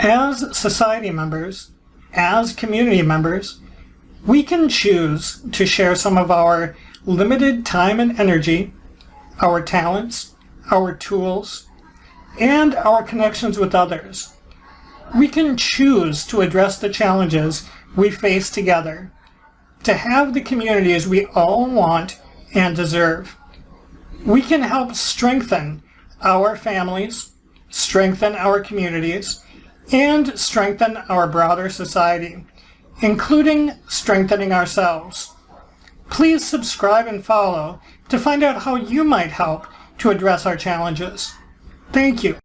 As society members, as community members, we can choose to share some of our limited time and energy, our talents, our tools, and our connections with others. We can choose to address the challenges we face together, to have the communities we all want and deserve. We can help strengthen our families, strengthen our communities, and strengthen our broader society, including strengthening ourselves. Please subscribe and follow to find out how you might help to address our challenges. Thank you.